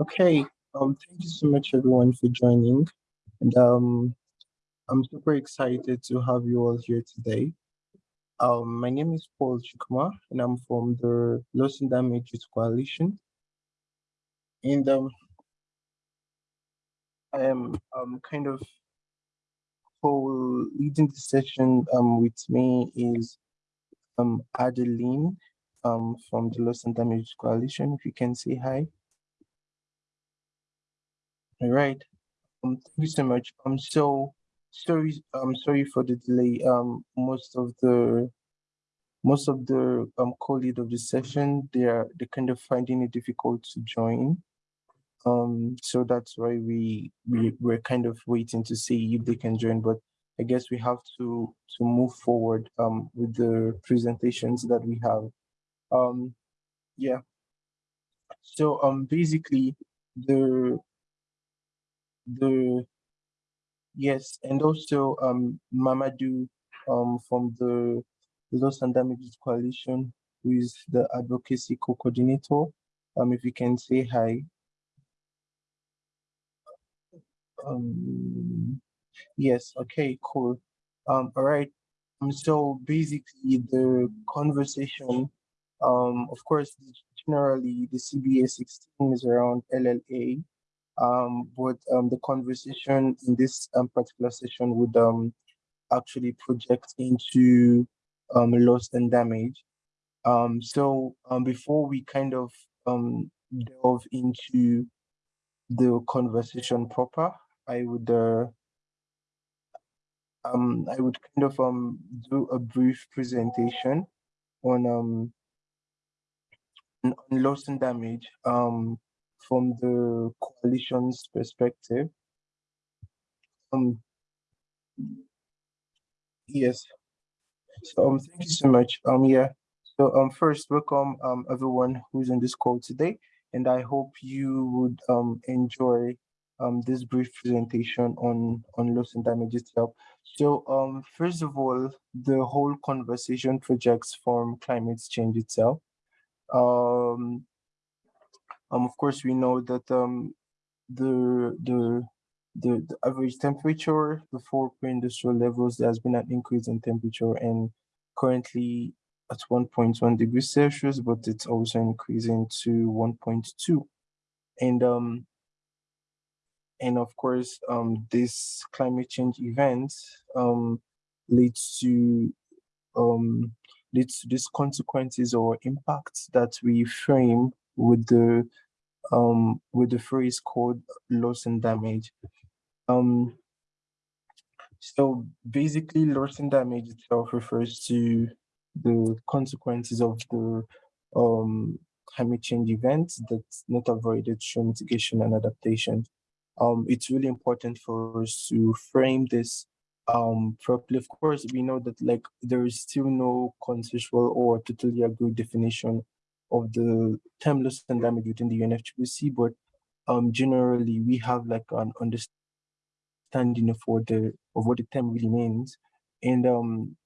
Okay, um, thank you so much everyone for joining. And um, I'm super excited to have you all here today. Um, my name is Paul Chukuma and I'm from the Loss and Damage Coalition. And um, I am um, kind of for leading the session um, with me is um, Adeline um, from the Loss and Damage Coalition. If you can say hi. All right. Um, thank you so much. Um, so sorry, I'm sorry for the delay. Um, most of the most of the um co-lead of the session, they are they kind of finding it difficult to join. Um, so that's why we we we're kind of waiting to see if they can join. But I guess we have to to move forward um with the presentations that we have. Um, yeah. So um basically the the yes, and also um Mamadou um from the Loss and Damages Coalition, who is the advocacy co-coordinator. Um, if you can say hi. Um, yes, okay, cool. Um, all right. Um, so basically the conversation, um, of course, generally the CBA 16 is around LLA, um, but um, the conversation in this um, particular session would um, actually project into um, loss and damage. Um, so before we kind of delve into the conversation proper, I would uh, I would kind of do a brief presentation on on loss and damage. Um, from the coalition's perspective. Um, yes. So um, thank you so much. Um, yeah. So um, first, welcome um everyone who's on this call today, and I hope you would um enjoy um this brief presentation on on loss and damage itself. So um, first of all, the whole conversation projects from climate change itself. Um, um, of course, we know that um, the, the, the, the average temperature, four pre-industrial levels, there has been an increase in temperature and currently at 1.1 degrees Celsius, but it's also increasing to 1.2. And um, and of course, um, this climate change event um, leads to um, leads to these consequences or impacts that we frame with the um with the phrase called loss and damage. Um so basically loss and damage itself refers to the consequences of the um climate change events that's not avoided through mitigation and adaptation. Um, it's really important for us to frame this um, properly. Of course, we know that like there is still no consensual or totally agreed definition of the term loss and damage within the UNFCCC, but um, generally we have like an understanding of what the of what the term really means, and um,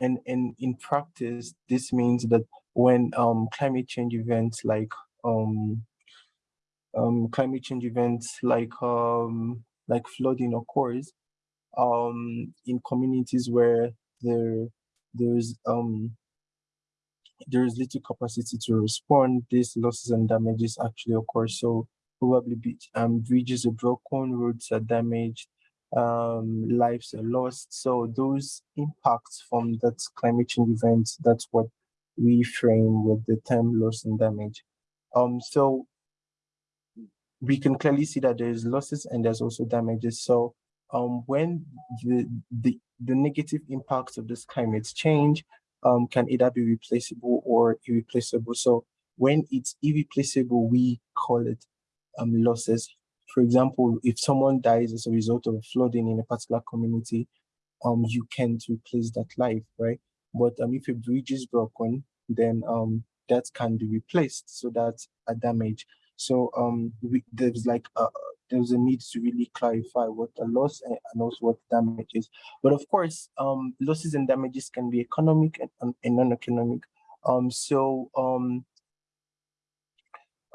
and and in practice, this means that when um climate change events like um um climate change events like um like flooding occurs um in communities where there there's um there is little capacity to respond, these losses and damages actually occur. So probably um, bridges are broken, roads are damaged, um, lives are lost. So those impacts from that climate change event, that's what we frame with the term loss and damage. Um, so we can clearly see that there's losses and there's also damages. So um, when the, the, the negative impacts of this climate change um, can either be replaceable or irreplaceable. So when it's irreplaceable, we call it um, losses. For example, if someone dies as a result of flooding in a particular community, um, you can't replace that life, right? But um, if a bridge is broken, then um, that can be replaced. So that's a damage. So um, we, there's like a, there's a need to really clarify what a loss and, also what damage is. But of course, um, losses and damages can be economic and, and non-economic. Um, so um,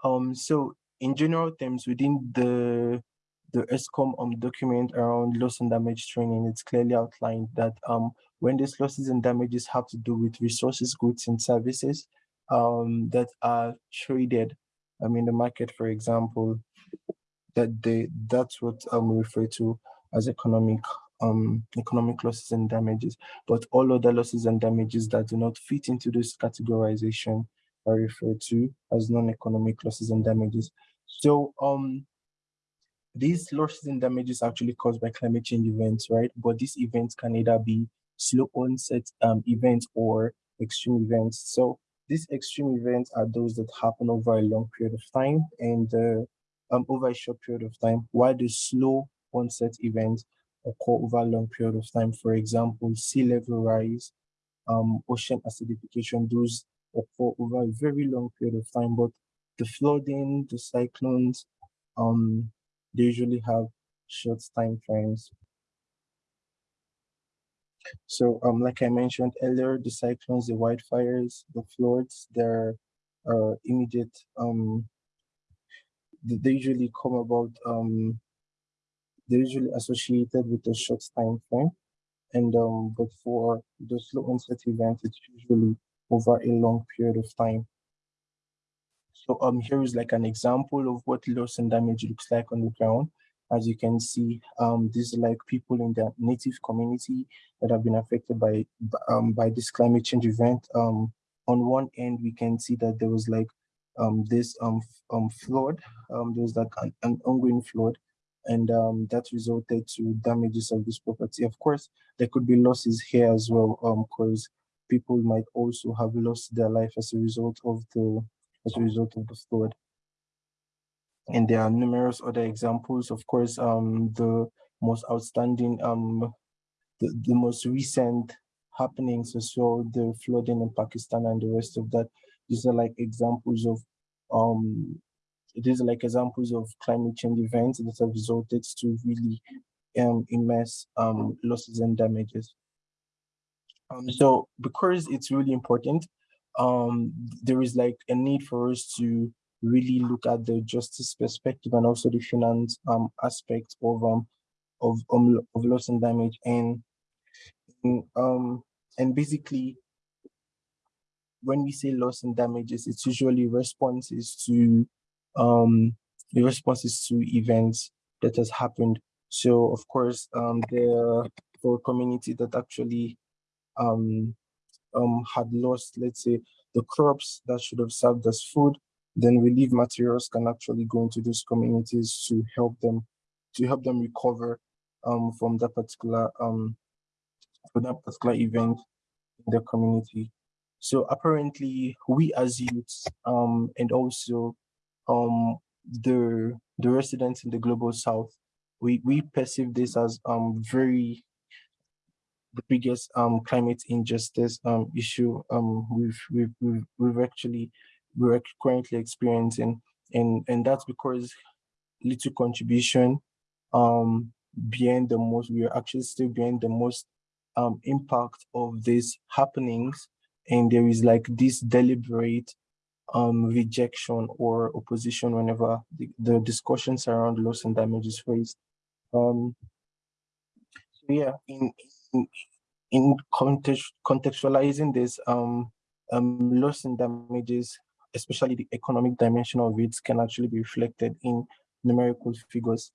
um, so in general terms, within the the Eskom um, document around loss and damage training, it's clearly outlined that um, when these losses and damages have to do with resources, goods, and services um, that are traded um, in the market, for example, that they that's what um, we refer to as economic um, economic losses and damages. But all other losses and damages that do not fit into this categorization are referred to as non-economic losses and damages. So um, these losses and damages actually caused by climate change events, right? But these events can either be slow onset um, events or extreme events. So these extreme events are those that happen over a long period of time and uh, um, over a short period of time, while the slow onset events occur over a long period of time. For example, sea level rise, um, ocean acidification, those occur over a very long period of time. But the flooding, the cyclones, um, they usually have short time frames. So, um, like I mentioned earlier, the cyclones, the wildfires, the floods, they're uh, immediate. Um, they usually come about. Um, they're usually associated with a short time frame, and um, but for the slow onset event, it's usually over a long period of time. So um, here is like an example of what loss and damage looks like on the ground. As you can see, um, these are like people in the native community that have been affected by um, by this climate change event. Um, on one end, we can see that there was like um, this um, um, flood. Um, there was like an, an ongoing flood and um, that resulted to damages of this property. Of course, there could be losses here as well, because um, people might also have lost their life as a result of the as a result of the flood. And there are numerous other examples. Of course, um, the most outstanding, um, the, the most recent happenings as well, the flooding in Pakistan and the rest of that. These are like examples of um, these are like examples of climate change events that have resulted to really um, immense um, losses and damages. Um, so because it's really important, um, there is like a need for us to really look at the justice perspective and also the finance um, aspect of um of um, of loss and damage and um and basically when we say loss and damages it's usually responses to um the responses to events that has happened so of course um for community that actually um um, had lost, let's say, the crops that should have served as food, then relief materials can actually go into those communities to help them to help them recover um, from that particular um, for that particular event in the community. So apparently, we as youths um, and also um, the the residents in the global south, we we perceive this as um, very the biggest um, climate injustice um, issue um, we've, we've, we've, we've actually, we're currently experiencing. And, and that's because little contribution um, behind the most, we are actually still behind the most um, impact of these happenings. And there is like this deliberate um, rejection or opposition whenever the, the discussions around loss and damage is raised. Um, so yeah, in, in context, contextualizing this, um, um, loss and damages, especially the economic dimension of it, can actually be reflected in numerical figures.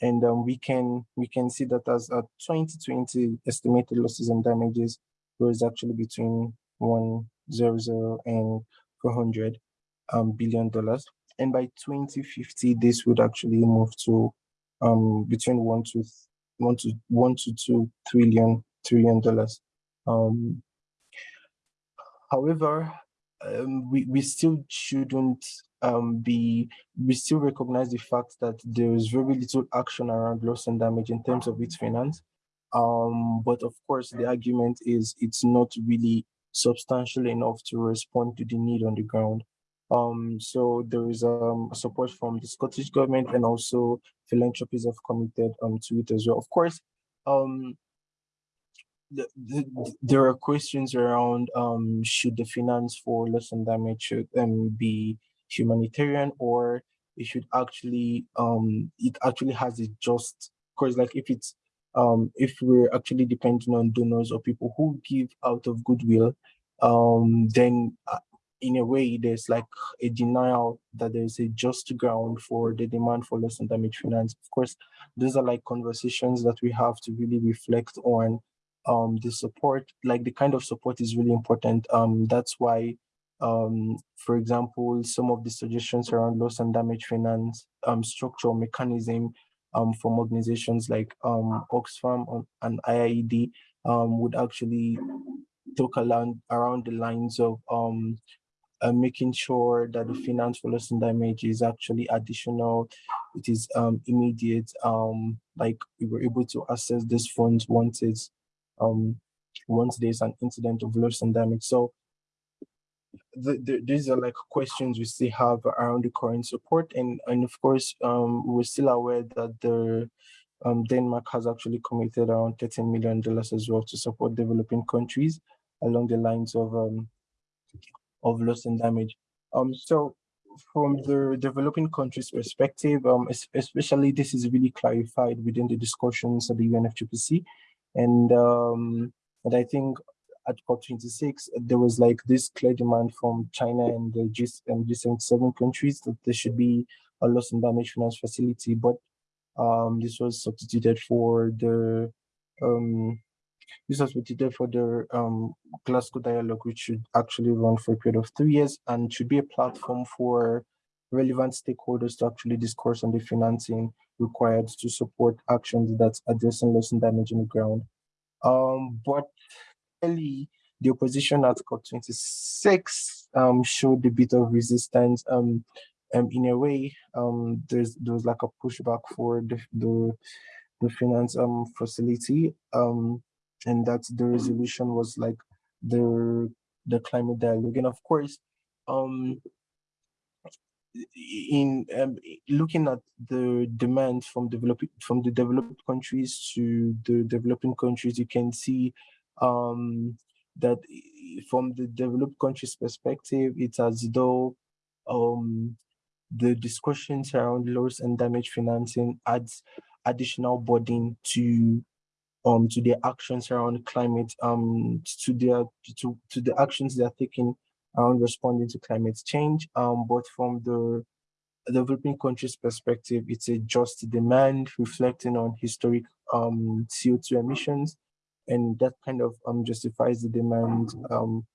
And um, we can we can see that as a 2020 estimated losses and damages was actually between 100 and 400 um, billion dollars. And by 2050, this would actually move to um, between one to one to one to two trillion trillion dollars. Um, however, um, we we still shouldn't um, be we still recognize the fact that there is very little action around loss and damage in terms of its finance. Um, but of course, the argument is it's not really substantial enough to respond to the need on the ground. Um, so there is um, support from the Scottish government and also philanthropies have committed um, to it as well. Of course, um, the, the, there are questions around um, should the finance for loss and damage should um, be humanitarian or it should actually um it actually has a just because like if it's um if we're actually depending on donors or people who give out of goodwill um then uh, in a way there's like a denial that there's a just ground for the demand for loss and damage finance. Of course those are like conversations that we have to really reflect on um the support like the kind of support is really important. Um that's why um for example some of the suggestions around loss and damage finance um structural mechanism um from organizations like um oxfam and iied um would actually talk around around the lines of um uh, making sure that the finance for loss and damage is actually additional, it is um, immediate, um, like we were able to access these funds once it's, um, once there's an incident of loss and damage. So the, the, these are like questions we still have around the current support. And, and of course, um, we're still aware that the um, Denmark has actually committed around $13 million as well to support developing countries along the lines of um, of loss and damage. Um, so from the developing countries perspective, um, especially this is really clarified within the discussions at the UNFCCC. And, um, and I think at COP26, there was like this clear demand from China and the G and G77 countries that there should be a loss and damage finance facility, but um, this was substituted for the um, this was substituted for the um, Glasgow Dialogue, which should actually run for a period of three years and should be a platform for relevant stakeholders to actually discourse on the financing required to support actions that's addressing loss and damage in the ground. Um, but clearly, the opposition at COP26 um, showed a bit of resistance. Um, um, in a way, um, there's there was like a pushback for the the, the finance um, facility. And that the resolution was like the the climate dialogue and of course in um, looking at the demand from developing from the developed countries to the developing countries you can see um that from the developed countries perspective it's as though um the discussions around loss and damage financing adds additional burden to um, to their actions around climate, um, to their to, to the actions they are taking around responding to climate change. Um, but from the developing countries perspective, it's a just demand reflecting on historic um, CO2 emissions, and that kind of um, justifies the demand um,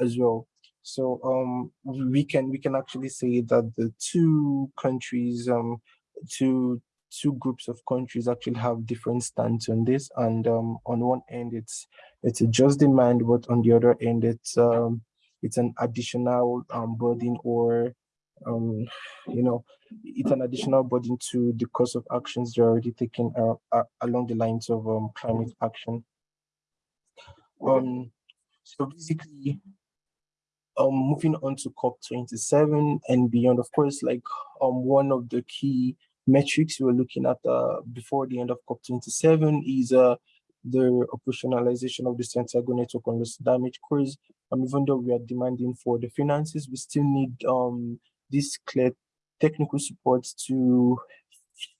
as well. So um, we can we can actually say that the two countries, um, two two groups of countries actually have different stance on this. And um, on one end, it's it's a just demand, but on the other end, it's um, it's an additional um, burden or um, you know, it's an additional burden to the cost of actions they're already taking uh, along the lines of um, climate action. Um, so basically, um, moving on to COP27 and beyond, of course, like um, one of the key metrics we're looking at uh, before the end of COP27 is uh, the operationalization of the Santiago network on loss damage cruise. Um, even though we are demanding for the finances, we still need um, this clear technical support to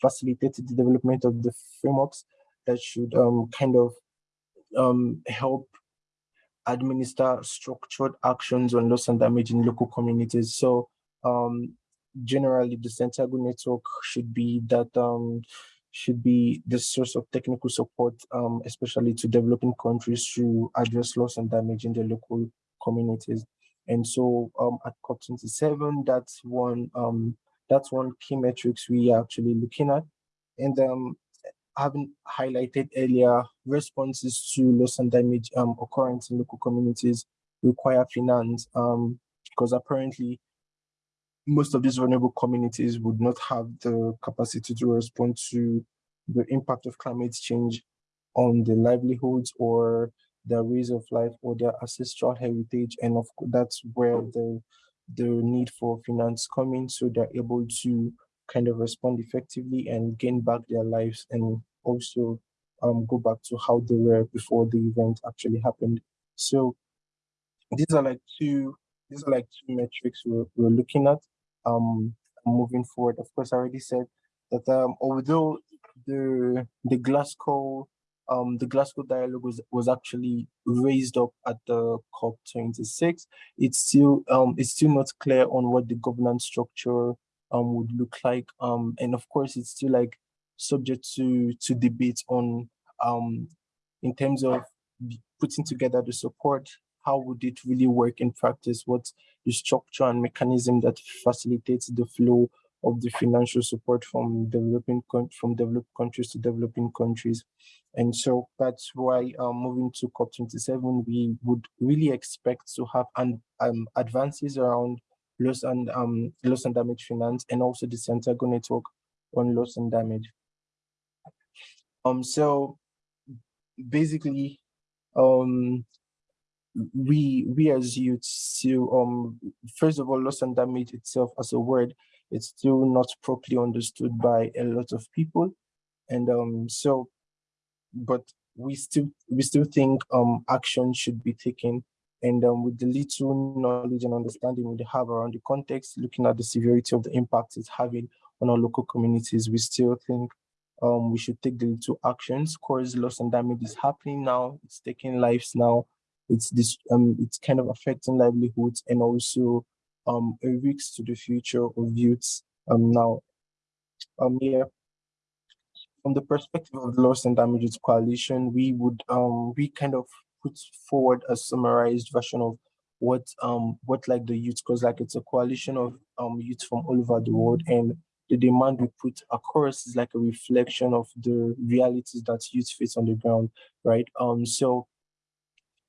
facilitate the development of the frameworks that should um, kind of um, help administer structured actions on loss and damage in local communities. So um, generally the Santiago network should be that um, should be the source of technical support, um, especially to developing countries to address loss and damage in the local communities. And so um, at COP27, that's one um, that's one key metrics we are actually looking at. And um, having highlighted earlier, responses to loss and damage um, occurrence in local communities require finance um, because apparently most of these vulnerable communities would not have the capacity to respond to the impact of climate change on the livelihoods or their ways of life or their ancestral heritage. And of that's where the, the need for finance come in so they're able to kind of respond effectively and gain back their lives and also um, go back to how they were before the event actually happened. So these are like two these are like two metrics we're, we're looking at. Um, moving forward. Of course, I already said that um, although the the Glasgow um, the Glasgow dialogue was, was actually raised up at the COP26. It's still um, it's still not clear on what the governance structure um, would look like. Um, and of course, it's still like subject to to debate on um, in terms of putting together the support. How would it really work in practice? What's the structure and mechanism that facilitates the flow of the financial support from developing from developed countries to developing countries. And so that's why um, moving to COP27, we would really expect to have an, um, advances around loss and um, loss and damage finance and also the Santiago network on loss and damage. Um, so basically, um, we we as youths, so um, first of all, loss and damage itself as a word it's still not properly understood by a lot of people. And um, so, but we still we still think um, action should be taken. And um, with the little knowledge and understanding we have around the context, looking at the severity of the impact it's having on our local communities, we still think um, we should take the little actions. Cause loss and damage is happening now. It's taking lives now. It's this um, it's kind of affecting livelihoods and also um, a risk to the future of youths um, now. Um, yeah, from the perspective of the Loss and Damages Coalition, we would um, we kind of put forward a summarized version of what um what like the youth because like it's a coalition of um youth from all over the world and the demand we put across is like a reflection of the realities that youth face on the ground right um so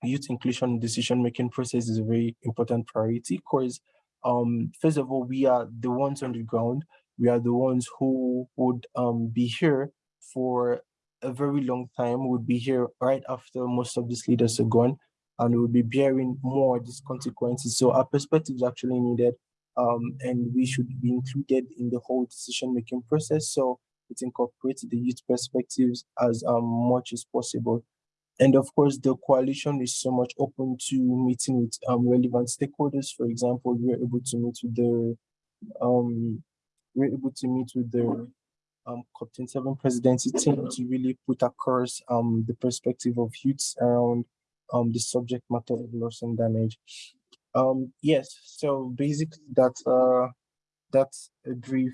youth inclusion decision making process is a very important priority because um, first of all, we are the ones on the ground. We are the ones who would um, be here for a very long time, would be here right after most of these leaders are gone, and we'll be bearing more of these consequences. So our perspective is actually needed, um, and we should be included in the whole decision-making process. So it incorporates the youth perspectives as um, much as possible. And of course, the coalition is so much open to meeting with um, relevant stakeholders. For example, we're able to meet with the um, we're able to meet with the um, COP27 presidency team to really put across um, the perspective of youths around um, the subject matter of loss and damage. Um, yes, so basically that's uh, that's a brief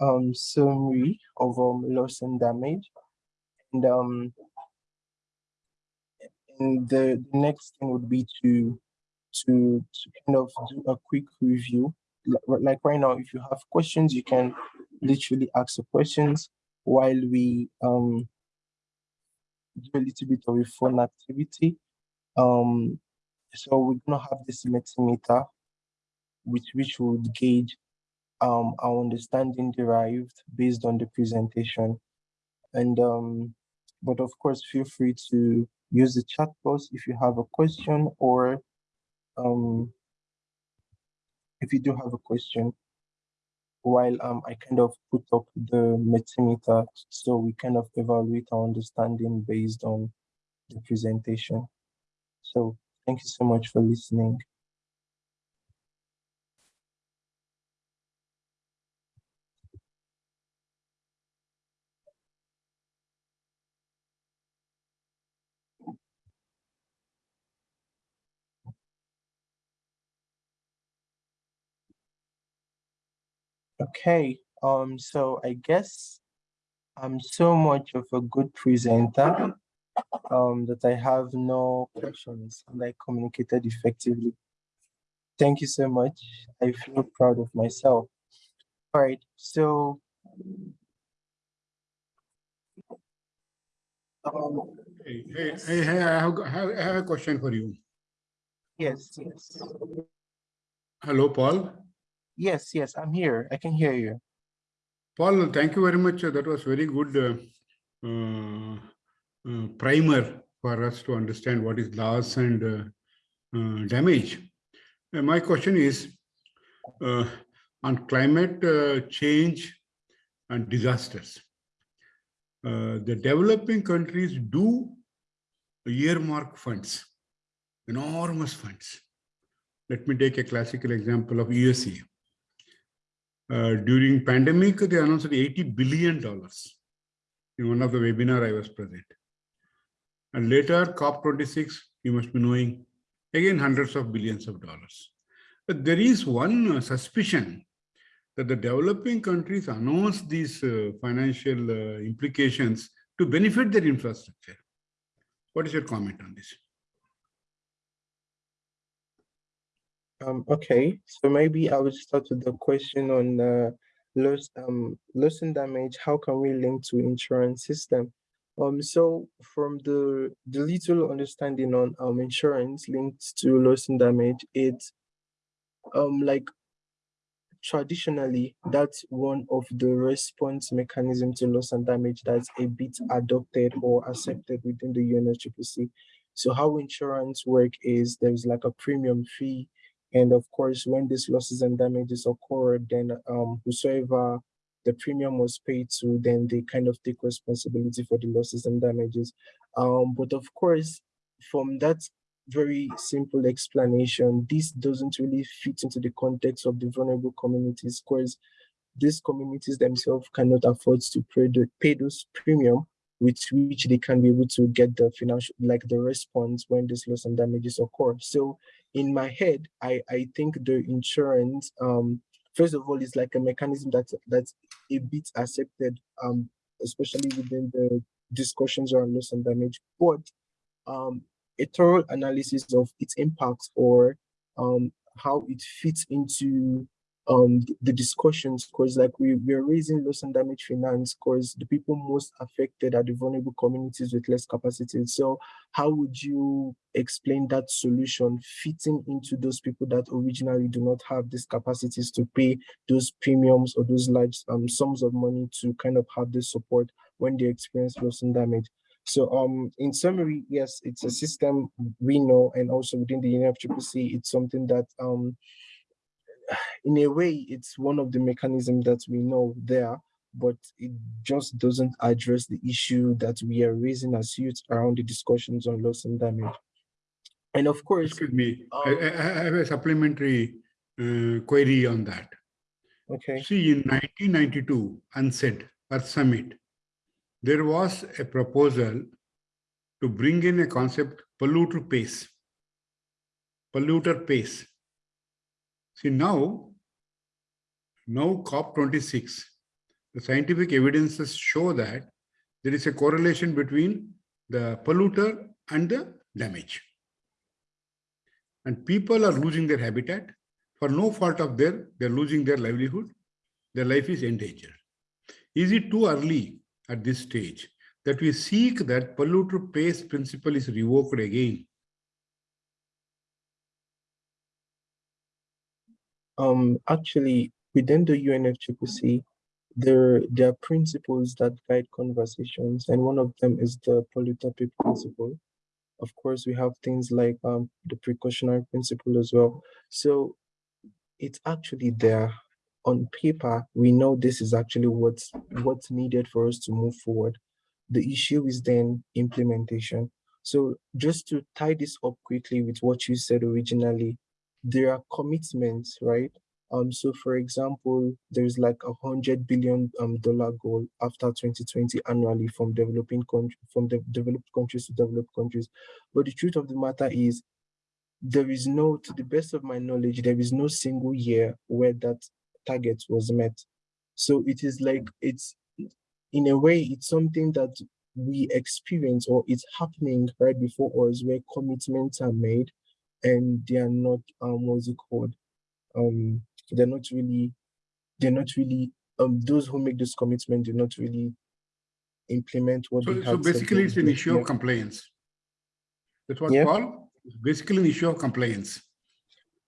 um, summary of um, loss and damage. And um, and the, next thing would be to to to kind of do a quick review. Like right now, if you have questions, you can literally ask the questions while we um do a little bit of a fun activity. Um, so we're gonna have this Mentimeter, which which would gauge um our understanding derived based on the presentation, and um, but of course, feel free to use the chat box if you have a question or um, if you do have a question while um, I kind of put up the Mentimeter so we kind of evaluate our understanding based on the presentation. So thank you so much for listening. Okay, um, so I guess I'm so much of a good presenter um, that I have no questions and I communicated effectively. Thank you so much. I feel proud of myself. All right, so um, hey, hey, hey, hey I, have, I have a question for you. Yes, yes. Hello, Paul. Yes, yes, I'm here. I can hear you. Paul, thank you very much. That was very good uh, uh, uh, primer for us to understand what is loss and uh, uh, damage. And my question is uh, on climate change and disasters. the developing countries do earmark funds, enormous funds. Let me take a classical example of USA Uh, during pandemic, they announced $80 billion in one of the webinar I was present. And later, COP26, you must be knowing, again, hundreds of billions of dollars. But there is one uh, suspicion that the developing countries announce these uh, financial uh, implications to benefit their infrastructure. What is your comment on this? Um, okay, so maybe I would start with the question on uh, loss, um, loss and damage. How can we link to insurance system? Um, so from the the little understanding on um insurance linked to loss and damage, it's um like traditionally that's one of the response mechanism to loss and damage that's a bit adopted or accepted within the UNFCCC. So how insurance work is there's like a premium fee and of course, when these losses and damages occur, then um, whosoever the premium was paid to, then they kind of take responsibility for the losses and damages. Um, but of course, from that very simple explanation, this doesn't really fit into the context of the vulnerable communities because these communities themselves cannot afford to pay, the, pay those premium with which they can be able to get the financial, like the response when this loss and damages occur. So in my head, I, I think the insurance, um, first of all, is like a mechanism that that's a bit accepted, um, especially within the discussions around loss and damage. But um, a thorough analysis of its impacts or um, how it fits into um the discussions because like we we're raising loss and damage finance because the people most affected are the vulnerable communities with less capacity. So how would you explain that solution fitting into those people that originally do not have these capacities to pay those premiums or those large um sums of money to kind of have this support when they experience loss and damage? So um in summary yes it's a system we know and also within the UNFCCC it's something that um in a way, it's one of the mechanisms that we know there, but it just doesn't address the issue that we are raising as youth around the discussions on loss and damage. And of course, excuse me, um, I, I, have a supplementary uh, query on that. Okay. See, in 1992, UNCED, Earth Summit, there was a proposal to bring in a concept polluter pays, polluter pays. See now, now COP26, the scientific evidences show that there is a correlation between the polluter and the damage. And people are losing their habitat for no fault of their, they're losing their livelihood. Their life is endangered. Is it too early at this stage that we seek that polluter pays principle is revoked again Um, actually, within the UNFCCC, there, there are principles that guide conversations, and one of them is the polluter principle. Of course, we have things like um, the precautionary principle as well. So it's actually there on paper. We know this is actually what's what's needed for us to move forward. The issue is then implementation. So just to tie this up quickly with what you said originally, there are commitments, right? Um, so for example, there's like a hundred billion um, dollar goal after 2020 annually from developing country, from the developed countries to developed countries. But the truth of the matter is there is no, to the best of my knowledge, there is no single year where that target was met. So it is like, it's in a way, it's something that we experience or it's happening right before us where commitments are made and they are not um what's it called? Um they're not really they're not really um those who make this commitment do not really implement what so, so basically it's an issue of compliance. That's what yeah. Paul? Basically an issue of compliance.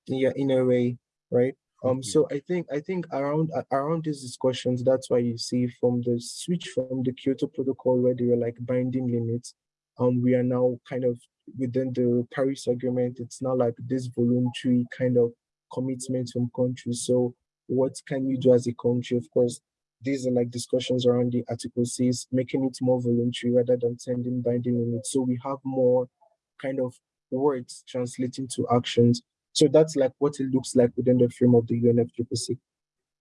Yeah in a way right? Um so i think i think around around these discussions that's why you see from the switch from the kyoto protocol where they were like binding limits um we are now kind of within the Paris Agreement, it's not like this voluntary kind of commitment from countries. So what can you do as a country? Of course, these are like discussions around the Article 6, making it more voluntary rather than sending binding limits. So we have more kind of words translating to actions. So that's like what it looks like within the frame of the UNFCCC.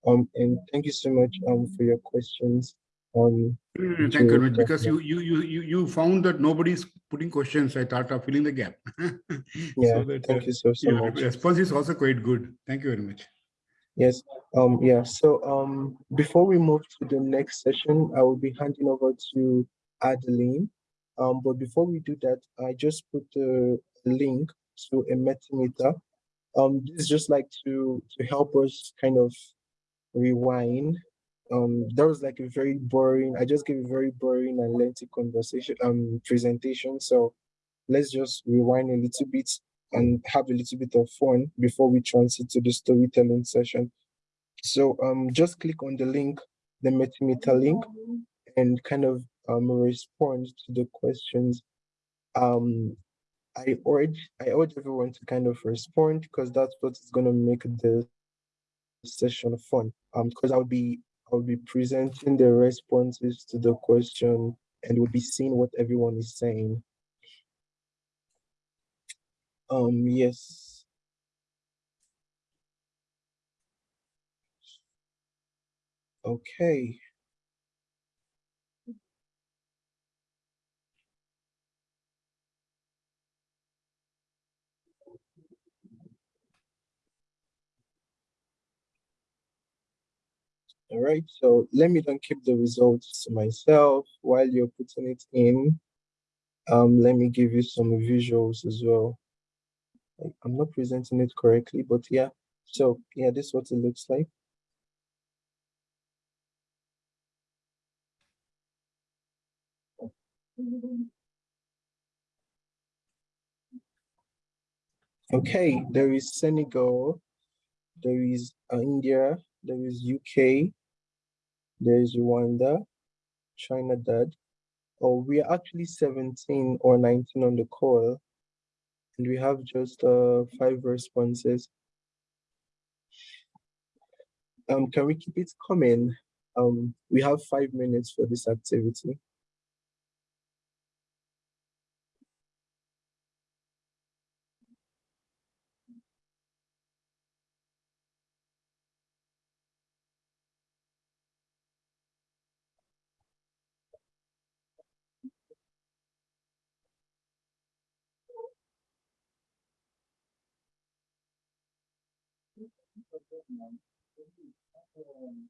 Um, and thank you so much um for your questions. Um, Mm, Thank you much, because you, you, you, you, found that nobody's putting questions. I thought of filling the gap. yeah, So that, thank uh, you so so your much. response is also quite good. Thank you very much. Yes, um, yeah, so um, before we move to the next session, I will be handing over to Adeline. Um, but before we do that, I just put the link to a Mentimeter. Um, this is just like to to help us kind of rewind. Um, that was like a very boring, I just gave a very boring and lengthy conversation, um, presentation. So let's just rewind a little bit and have a little bit of fun before we transit to the storytelling session. So um, just click on the link, the Mentimeter link, and kind of um, respond to the questions. Um, I urge I urge everyone to kind of respond because that's what is going to make the session fun. Um, because I'll be I'll be presenting the responses to the question and we'll be seeing what everyone is saying. Um, yes. Okay. All right, so let me don't keep the results to myself while you're putting it in. Um, let me give you some visuals as well. I'm not presenting it correctly, but yeah. So yeah, this is what it looks like. Okay, there is Senegal, there is uh, India, there is UK, there is Rwanda, China Dad. Oh, we are actually 17 or 19 on the call, and we have just uh, five responses. Um, can we keep it coming? Um, we have five minutes for this activity. um,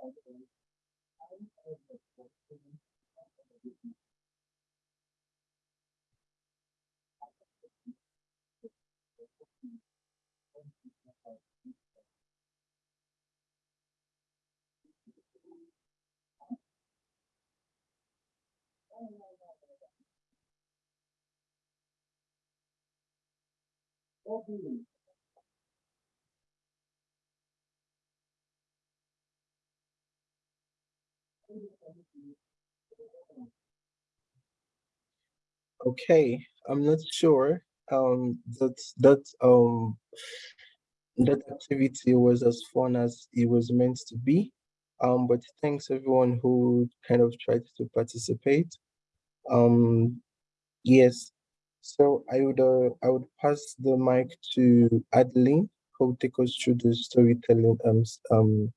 What you. Okay, I'm not sure um that that um that activity was as fun as it was meant to be. Um, but thanks everyone who kind of tried to participate. Um, yes. So I would uh, I would pass the mic to Adeline, who will take us through the storytelling um um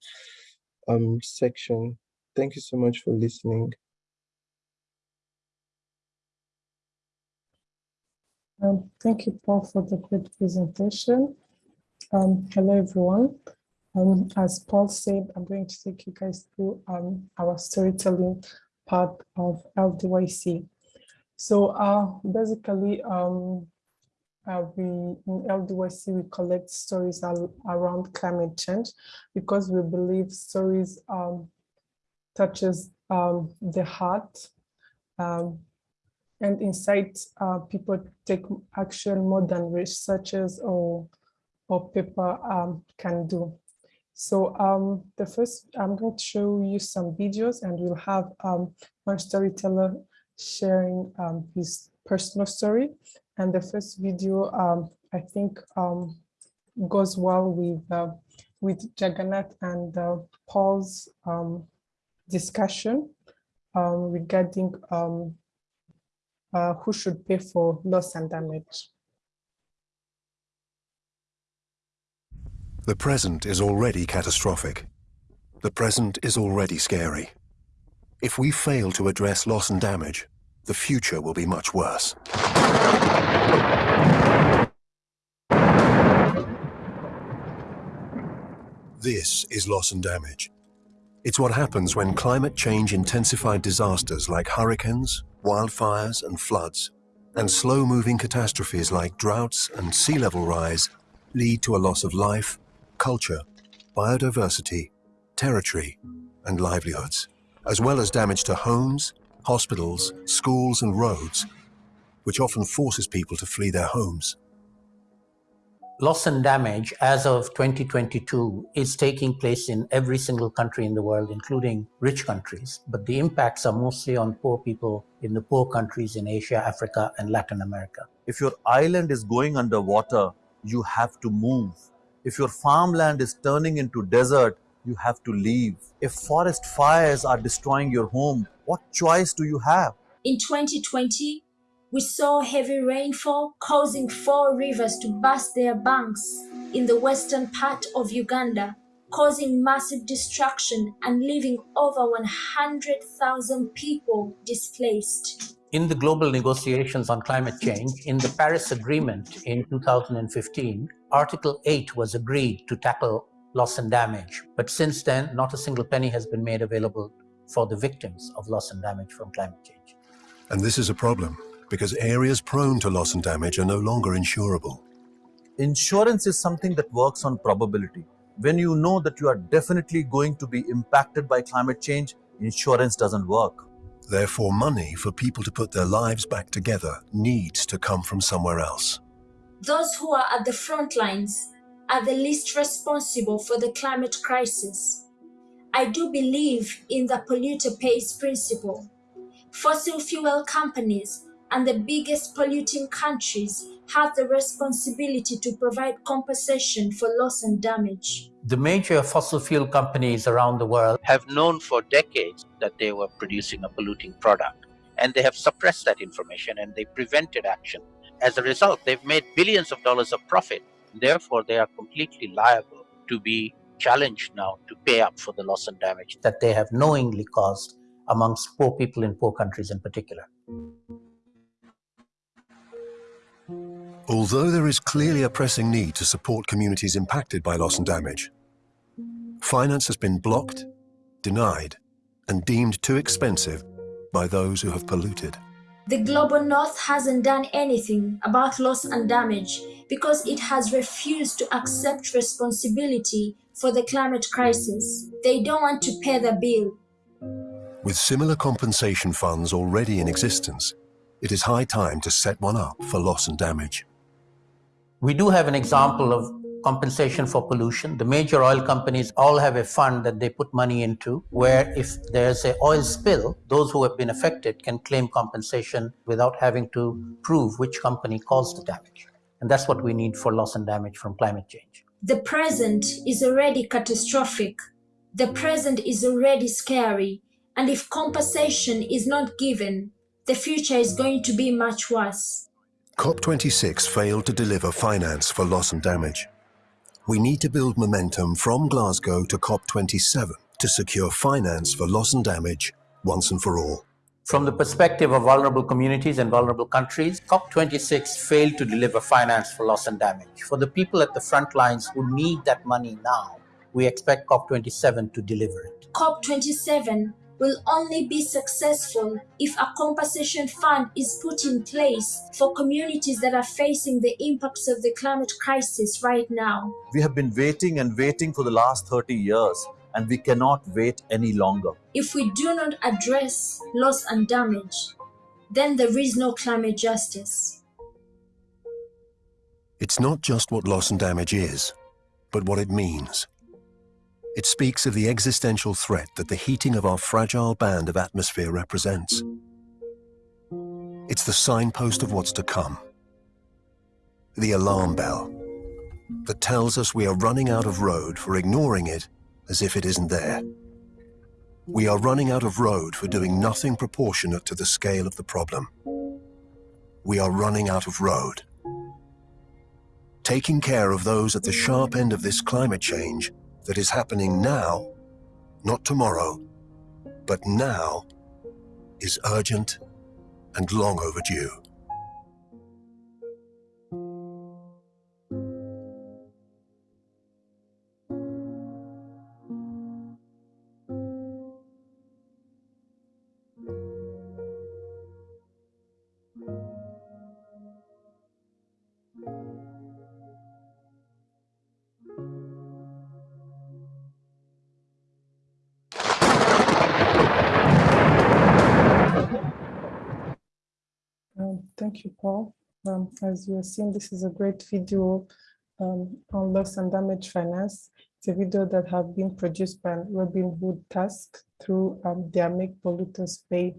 um section. Thank you so much for listening. Um, thank you, Paul, for the great presentation. Um, hello, everyone. Um, as Paul said, I'm going to take you guys through um, our storytelling part of LDYC. So uh, basically, um, uh, we in LDYC, we collect stories around climate change because we believe stories um, touches the heart and inside uh, people take action more than researchers or, or paper um, can do. So um, the first, I'm going to show you some videos and we'll have um, one storyteller sharing um, his personal story. And the first video, um, I think, um, goes well with uh, with Jagannath and uh, Paul's um, discussion regarding uh, who should pay for loss and damage. The present is already catastrophic. The present is already scary. If we fail to address loss and damage, the future will be much worse. This is loss and damage. It's what happens when climate change intensified disasters like hurricanes, wildfires and floods, and slow-moving catastrophes like droughts and sea level rise lead to a loss of life, culture, biodiversity, territory, and livelihoods, as well as damage to homes, hospitals, schools and roads, which often forces people to flee their homes. Loss and damage as of 2022 is taking place in every single country in the world, including rich countries. But the impacts are mostly on poor people in the poor countries in Asia, Africa, and Latin America. If your island is going underwater, you have to move. If your farmland is turning into desert, you have to leave. If forest fires are destroying your home, what choice do you have? In 2020, we saw heavy rainfall causing four rivers to burst their banks in the western part of Uganda, causing massive destruction and leaving over 100,000 people displaced. In the global negotiations on climate change, in the Paris Agreement in 2015, Article 8 was agreed to tackle loss and damage. But since then, not a single penny has been made available for the victims of loss and damage from climate change. And this is a problem because areas prone to loss and damage are no longer insurable. Insurance is something that works on probability. When you know that you are definitely going to be impacted by climate change, insurance doesn't work. Therefore, money for people to put their lives back together needs to come from somewhere else. Those who are at the front lines are the least responsible for the climate crisis. I do believe in the polluter pays principle. Fossil fuel companies and the biggest polluting countries have the responsibility to provide compensation for loss and damage. The major fossil fuel companies around the world have known for decades that they were producing a polluting product and they have suppressed that information and they prevented action. As a result, they've made billions of dollars of profit. Therefore, they are completely liable to be challenged now to pay up for the loss and damage that they have knowingly caused amongst poor people in poor countries in particular. Although there is clearly a pressing need to support communities impacted by loss and damage, finance has been blocked, denied, and deemed too expensive by those who have polluted. The Global North hasn't done anything about loss and damage because it has refused to accept responsibility for the climate crisis. They don't want to pay the bill. With similar compensation funds already in existence, it is high time to set one up for loss and damage. We do have an example of compensation for pollution. The major oil companies all have a fund that they put money into where if there's an oil spill, those who have been affected can claim compensation without having to prove which company caused the damage. And that's what we need for loss and damage from climate change. The present is already catastrophic. The present is already scary. And if compensation is not given, the future is going to be much worse. COP26 failed to deliver finance for loss and damage. We need to build momentum from Glasgow to COP27 to secure finance for loss and damage once and for all. From the perspective of vulnerable communities and vulnerable countries, COP26 failed to deliver finance for loss and damage. For the people at the front lines who need that money now, we expect COP27 to deliver it. COP27 will only be successful if a compensation fund is put in place for communities that are facing the impacts of the climate crisis right now. We have been waiting and waiting for the last 30 years, and we cannot wait any longer. If we do not address loss and damage, then there is no climate justice. It's not just what loss and damage is, but what it means. It speaks of the existential threat that the heating of our fragile band of atmosphere represents. It's the signpost of what's to come. The alarm bell that tells us we are running out of road for ignoring it as if it isn't there. We are running out of road for doing nothing proportionate to the scale of the problem. We are running out of road. Taking care of those at the sharp end of this climate change that is happening now, not tomorrow, but now, is urgent and long overdue. Thank you, Paul. Um, as you have seen, this is a great video um, on loss and damage finance. It's a video that have been produced by Robin Hood Tax through um, their Make Polluters Pay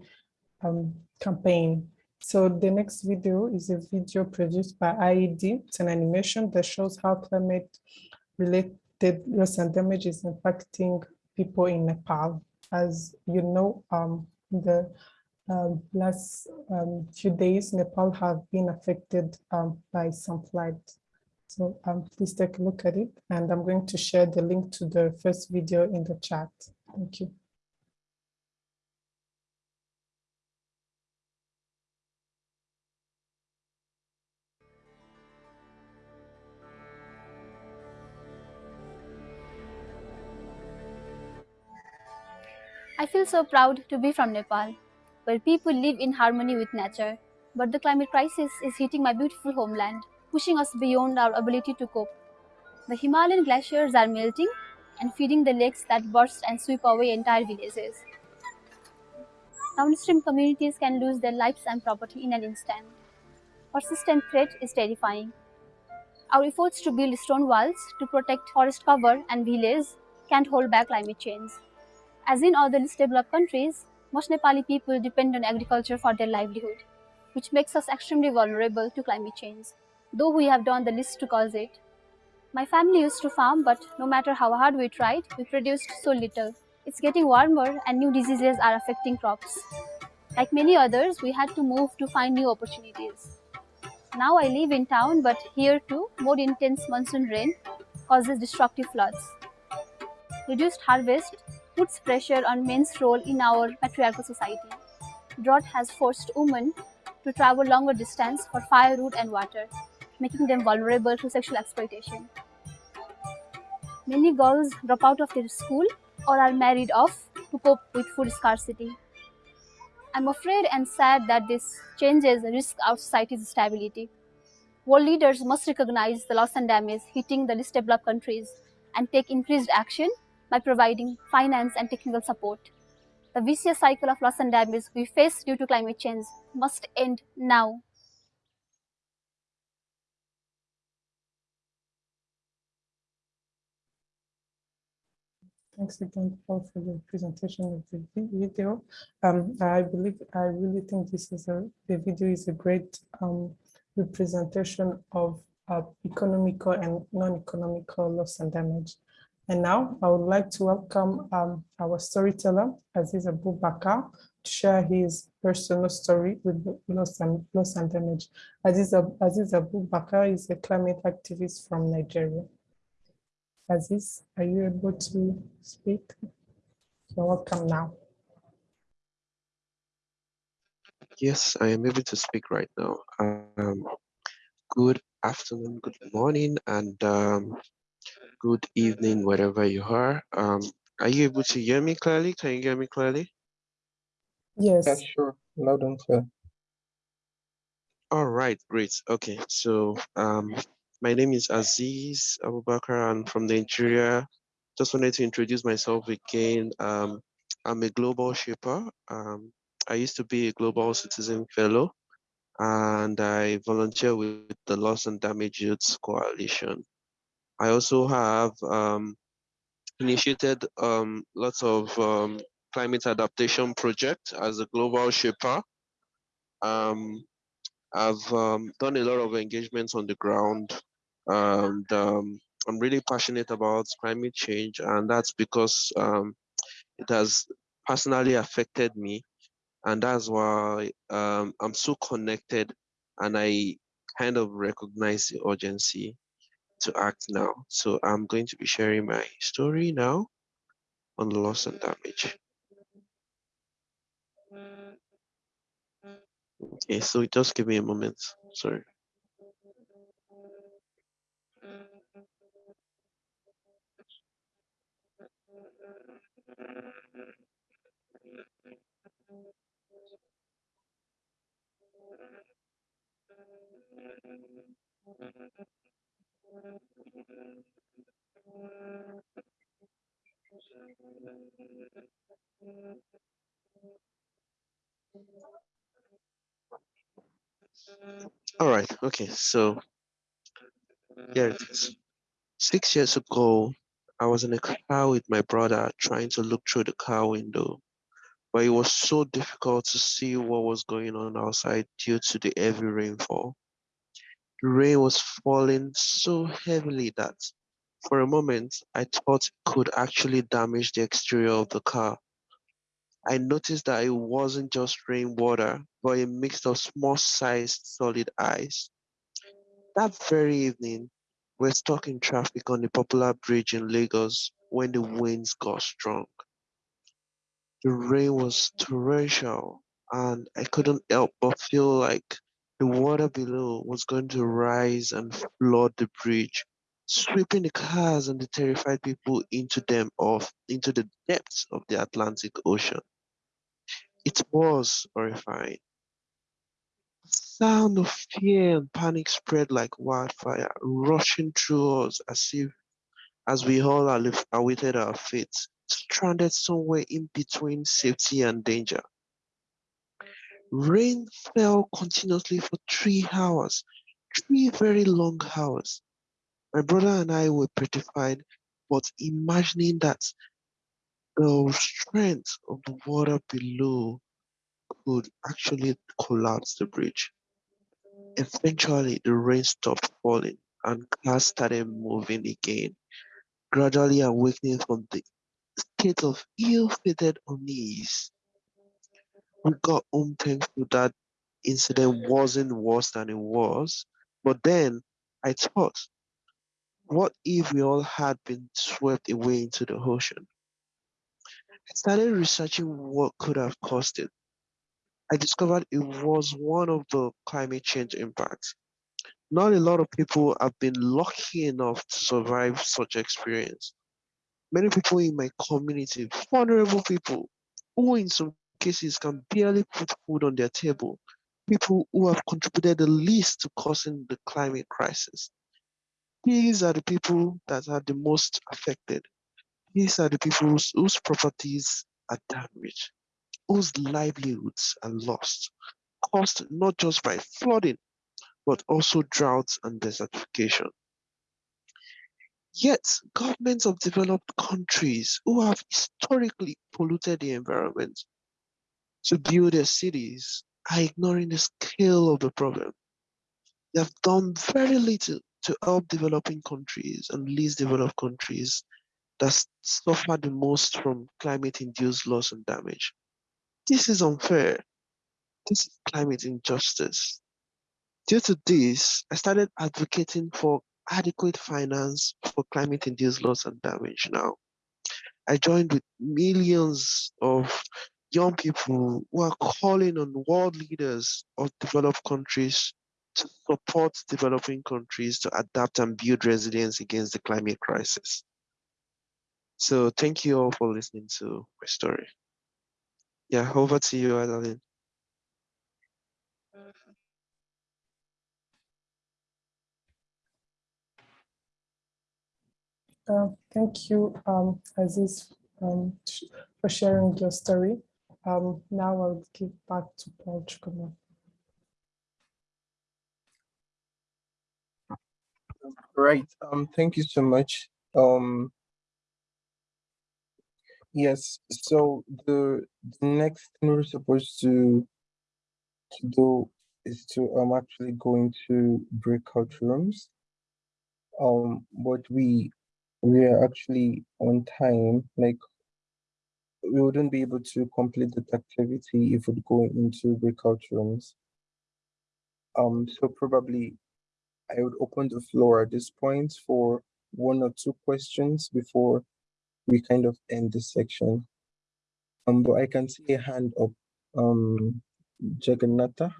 um, campaign. So the next video is a video produced by IIED. It's an animation that shows how climate-related loss and damage is impacting people in Nepal. As you know, um, the um, last um, few days, Nepal have been affected um, by some floods. So um, please take a look at it. And I'm going to share the link to the first video in the chat. Thank you. I feel so proud to be from Nepal, where people live in harmony with nature. But the climate crisis is hitting my beautiful homeland, pushing us beyond our ability to cope. The Himalayan glaciers are melting and feeding the lakes that burst and sweep away entire villages. Downstream communities can lose their lives and property in an instant. Persistent threat is terrifying. Our efforts to build stone walls to protect forest cover and villages can't hold back climate change. As in other least developed countries, most Nepali people depend on agriculture for their livelihood, which makes us extremely vulnerable to climate change, though we have done the least to cause it. My family used to farm, but no matter how hard we tried, we produced so little. It's getting warmer and new diseases are affecting crops. Like many others, we had to move to find new opportunities. Now I live in town, but here too, more intense monsoon rain causes destructive floods. Reduced harvest puts pressure on men's role in our patriarchal society. Drought has forced women to travel longer distance for firewood and water, making them vulnerable to sexual exploitation. Many girls drop out of their school or are married off to cope with food scarcity. I'm afraid and sad that this changes risk our society's stability. World leaders must recognize the loss and damage hitting the least developed countries and take increased action by providing finance and technical support. The vicious cycle of loss and damage we face due to climate change must end now. Thanks again, Paul, for the presentation of the video. Um, I believe, I really think this is a, the video is a great um, representation of uh, economical and non-economical loss and damage. And now I would like to welcome um, our storyteller, Aziz Abu Bakar, to share his personal story with loss and, loss and damage. Aziz, Aziz Abu Bakar is a climate activist from Nigeria. Aziz, are you able to speak? You're welcome now. Yes, I am able to speak right now. Um, good afternoon, good morning, and um, good evening, wherever you are. Um, are you able to hear me clearly? Can you hear me clearly? Yeah, Yes, sure. Loud and clear. All right, great. Okay, so um, my name is Aziz Abubakar. I'm from Nigeria. Just wanted to introduce myself again. Um, I'm a global shaper. Um, I used to be a global citizen fellow, and I volunteer with the Loss and Damage Youth Coalition. I also have um, initiated um, lots of um, climate adaptation projects as a global shaper. Um, I've um, done a lot of engagements on the ground, and um, I'm really passionate about climate change, and that's because it has personally affected me, and that's why I'm so connected, and I kind of recognize the urgency to act now. So I'm going to be sharing my story now on the loss and damage. Okay, so just give me a moment. Sorry. All right, okay, so here it is. Six years ago, I was in a car with my brother trying to look through the car window, but it was so difficult to see what was going on outside due to the heavy rainfall. Rain was falling so heavily that for a moment I thought it could actually damage the exterior of the car. I noticed that it wasn't just rainwater, but a mix of small sized solid ice. That very evening, we're stuck in traffic on the popular bridge in Lagos when the winds got strong. The rain was torrential, and I couldn't help but feel like the water below was going to rise and flood the bridge, sweeping the cars and the terrified people into them off into the depths of the Atlantic Ocean. It was horrifying. The sound of fear and panic spread like wildfire, rushing through us as if as we all awaited our fate, stranded somewhere in between safety and danger. Rain fell continuously for three hours, three very long hours. My brother and I were petrified, but imagining that the strength of the water below could actually collapse the bridge. Eventually, the rain stopped falling and cars started moving again, gradually awakening from the state of ill-fated unease. We got home thankful that incident wasn't worse than it was. But then I thought, what if we all had been swept away into the ocean? I started researching what could have caused it. I discovered it was one of the climate change impacts. Not a lot of people have been lucky enough to survive such experience. Many people in my community, vulnerable people, who in some cases can barely put food on their table, people who have contributed the least to causing the climate crisis. These are the people that are the most affected. These are the people whose, properties are damaged, whose livelihoods are lost, caused not just by flooding, but also droughts and desertification. Yet, governments of developed countries who have historically polluted the environment to build their cities are ignoring the scale of the problem. They have done very little to help developing countries and least developed countries that suffer the most from climate-induced loss and damage. This is unfair. This is climate injustice. Due to this, I started advocating for adequate finance for climate-induced loss and damage now. I joined with millions of young people who are calling on world leaders of developed countries to support developing countries to adapt and build resilience against the climate crisis. So thank you all for listening to my story. Yeah, over to you, Adeline. Uh, thank you, um, Aziz, um, for sharing your story. Um, now I'll give back to Paul Chukwuma. Right. Um, thank you so much. Um, yes, so the, the next thing we're supposed to to do is to um actually go into breakout rooms. Um, but we we are actually on time, like we wouldn't be able to complete that activity if we go into breakout rooms. Um, so probably I would open the floor at this point for one or two questions before we kind of end this section. Um, but I can see a hand up. Um, Jagannatha,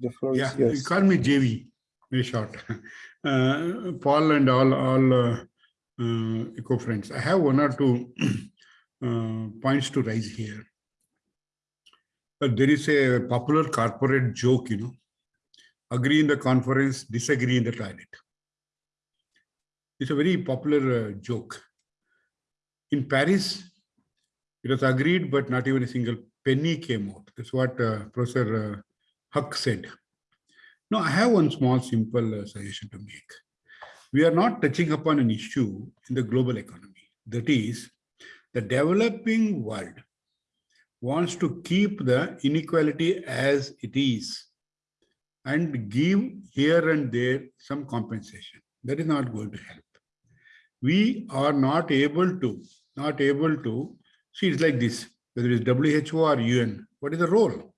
the floor Yeah, is you yours. call me JV, very short. Uh, Paul and all, all uh, uh, eco friends. I have one or two points to raise here. But there is a popular corporate joke, you know, agree in the conference, disagree in the toilet. It's a very popular uh, joke. In Paris, it was agreed, but not even a single penny came out. That's what uh, Professor uh, Huq said. Now, I have one small, simple uh, suggestion to make. We are not touching upon an issue in the global economy. That is, the developing world wants to keep the inequality as it is and give here and there some compensation. That is not going to help. We are not able to, not able to, see it's like this, whether it's WHO or UN, what is the role?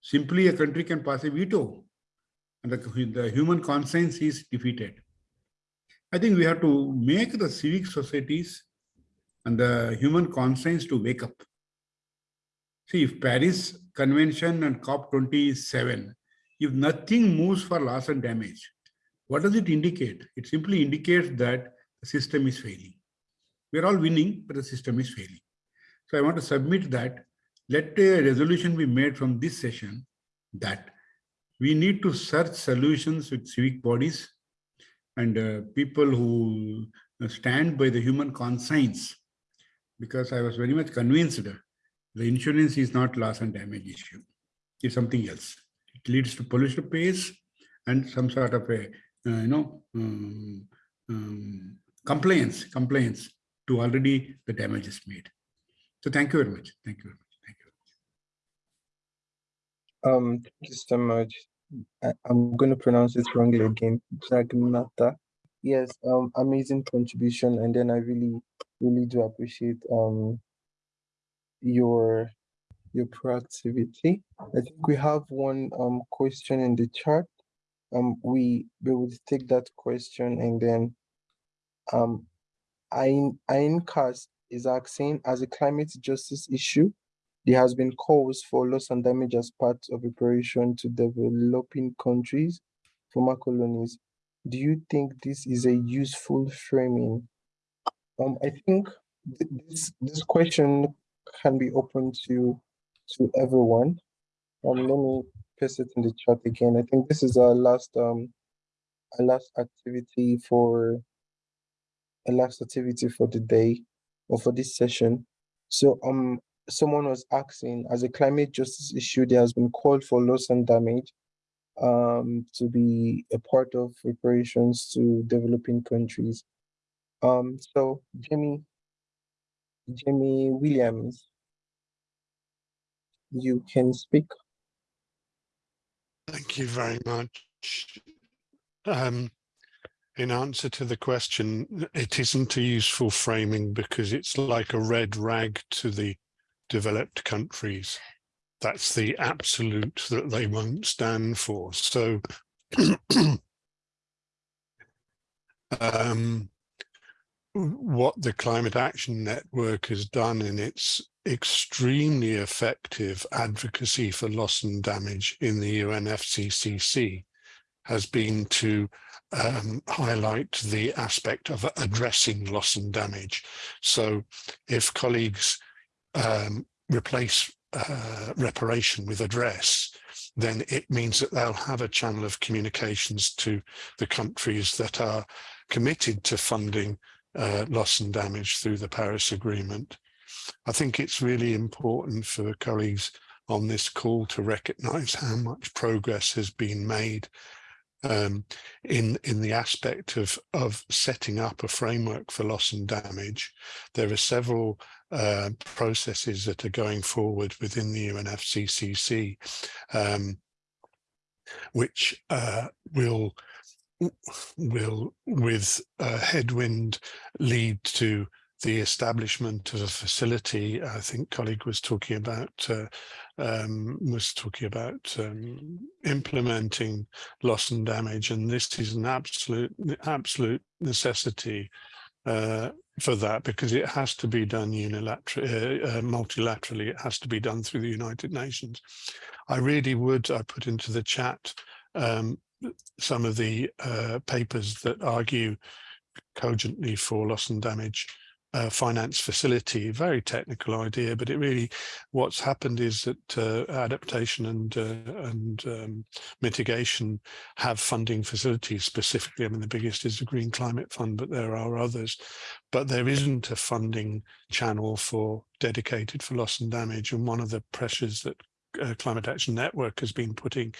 Simply a country can pass a veto and the, the human conscience is defeated. I think we have to make the civic societies and the human conscience to wake up. See, if Paris Convention and COP27, if nothing moves for loss and damage, what does it indicate? It simply indicates that the system is failing. We're all winning, but the system is failing. So I want to submit that, let a resolution be made from this session that we need to search solutions with civic bodies and uh, people who stand by the human conscience because I was very much convinced the insurance is not loss and damage issue. It's something else. It leads to pollution pays and some sort of a, uh, you know, um, um, compliance, compliance to already the damage is made. So thank you very much. Thank you very much. Thank you. Um, thank you so much. I, I'm going to pronounce it wrongly again. Jagannatha. Yes, um, amazing contribution. And then I really, really do appreciate um your your proactivity. I think we have one um question in the chat. Um, we we will take that question and then um, Ain Aincast is asking as a climate justice issue, there has been calls for loss and damage as part of preparation to developing countries, former colonies. Do you think this is a useful framing? Um, I think th- this this question can be open to to everyone. Um, let me paste it in the chat again. I think this is our last um our last activity for a last activity for the day or for this session. So um someone was asking as a climate justice issue, there has been called for loss and damage um to be a part of reparations to developing countries. Um so Jimmy Jimmy Williams, you can speak. Thank you very much. Um, in answer to the question, it isn't a useful framing because it's like a red rag to the developed countries. That's the absolute that they won't stand for. So um, what the Climate Action Network has done in its extremely effective advocacy for loss and damage in the UNFCCC has been to um, highlight the aspect of addressing loss and damage. So if colleagues um, replace uh, reparation with address, then it means that they'll have a channel of communications to the countries that are committed to funding uh, loss and damage through the Paris Agreement. I think it's really important for colleagues on this call to recognise how much progress has been made um, in in the aspect of of setting up a framework for loss and damage. There are several uh, processes that are going forward within the UNFCCC, um, which uh, will will with a headwind lead to the establishment of a facility, I think colleague was talking about uh, um, was talking about um, implementing loss and damage, and this is an absolute absolute necessity uh, for that because it has to be done unilaterally, uh, uh, multilaterally. It has to be done through the United Nations. I really would. I put into the chat um, some of the uh, papers that argue cogently for loss and damage uh, finance facility, very technical idea, but it really, what's happened is that uh, adaptation and uh, and um, mitigation have funding facilities specifically. I mean, the biggest is the Green Climate Fund, but there are others. But there isn't a funding channel for dedicated for loss and damage. And one of the pressures that uh, Climate Action Network has been putting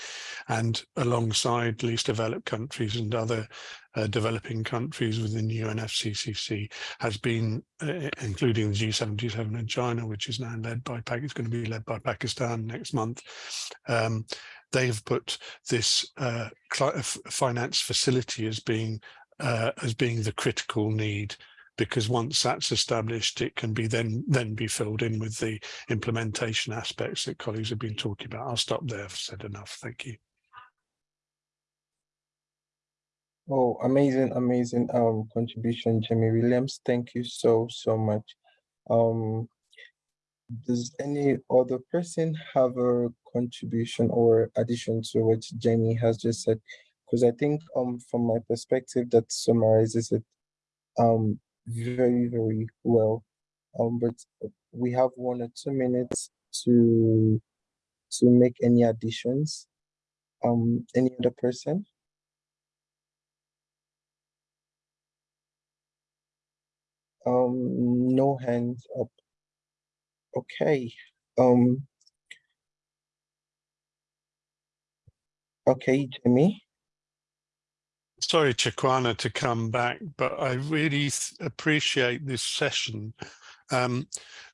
and alongside least developed countries and other uh, developing countries within UNFCCC has been uh, including the G77 in China, which is now led by, it's going to be led by Pakistan next month. Um, they've put this uh, finance facility as being uh, as being the critical need because once that's established, it can be then then be filled in with the implementation aspects that colleagues have been talking about. I'll stop there. I've said enough. Thank you. Oh, amazing, amazing um contribution, Jamie Williams. Thank you so, so much. Um, does any other person have a contribution or addition to what Jamie has just said? Because I think um from my perspective that summarizes it. Um, very, very well. Um, but we have one or two minutes to to make any additions. Um, any other person? Um, no hands up. Okay. Um. Okay, Jimmy sorry, Chikwana, to come back, but I really appreciate this session. Um,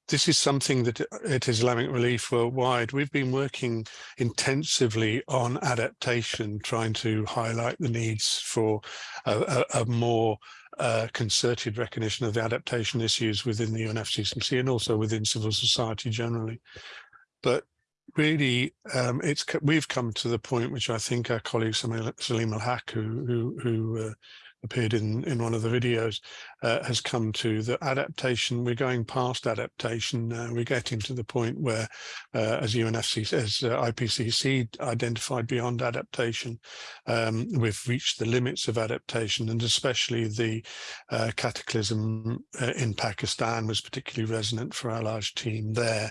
this is something that at Islamic Relief Worldwide, we've been working intensively on adaptation, trying to highlight the needs for a, a, a more uh, concerted recognition of the adaptation issues within the UNFCCC and also within civil society generally. But really, um, it's we've come to the point which I think our colleague Saleemul Huq, who who, who uh, appeared in in one of the videos uh, has come to the adaptation. We're going past adaptation we're getting to the point where uh, as UNFC as uh, IPCC identified beyond adaptation um, we've reached the limits of adaptation and especially the uh, cataclysm uh, in Pakistan was particularly resonant for our large team there.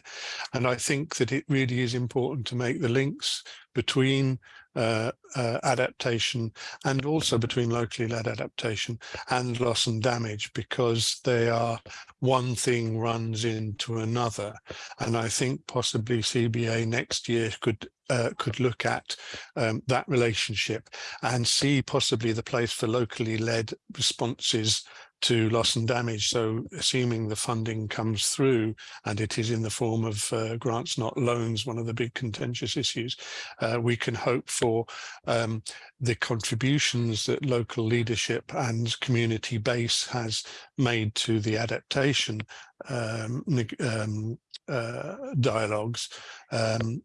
And I think that it really is important to make the links between uh, uh, adaptation and also between locally led adaptation and loss and damage because they are one thing runs into another. And I think possibly CBA next year could uh, could look at um, that relationship and see possibly the place for locally led responses to loss and damage. So assuming the funding comes through and it is in the form of uh, grants, not loans, one of the big contentious issues, uh, we can hope for um, the contributions that local leadership and community base has made to the adaptation um, um, uh, dialogues um,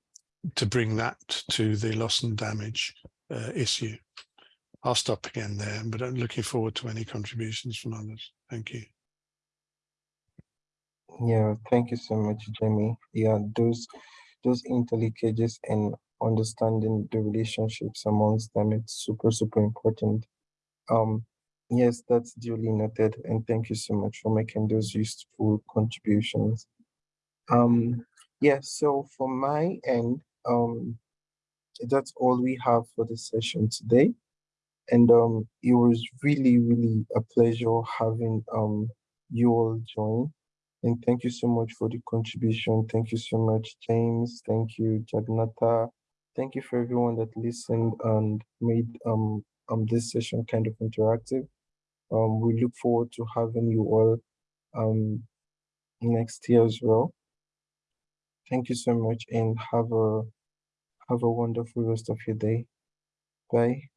to bring that to the loss and damage uh, issue. I'll stop again there, but I'm looking forward to any contributions from others. Thank you. Yeah, thank you so much, Jamie. Yeah, those those interlinkages and understanding the relationships amongst them, it's super, super important. Um, yes, that's duly noted, and thank you so much for making those useful contributions. Um, yeah, so from my end, um, that's all we have for the session today. And um, it was really, really a pleasure having um you all join. And thank you so much for the contribution. Thank you so much, James. Thank you, Jagnata. Thank you for everyone that listened and made um um this session kind of interactive. Um, we look forward to having you all um next year as well. Thank you so much and have a have a wonderful rest of your day. Bye.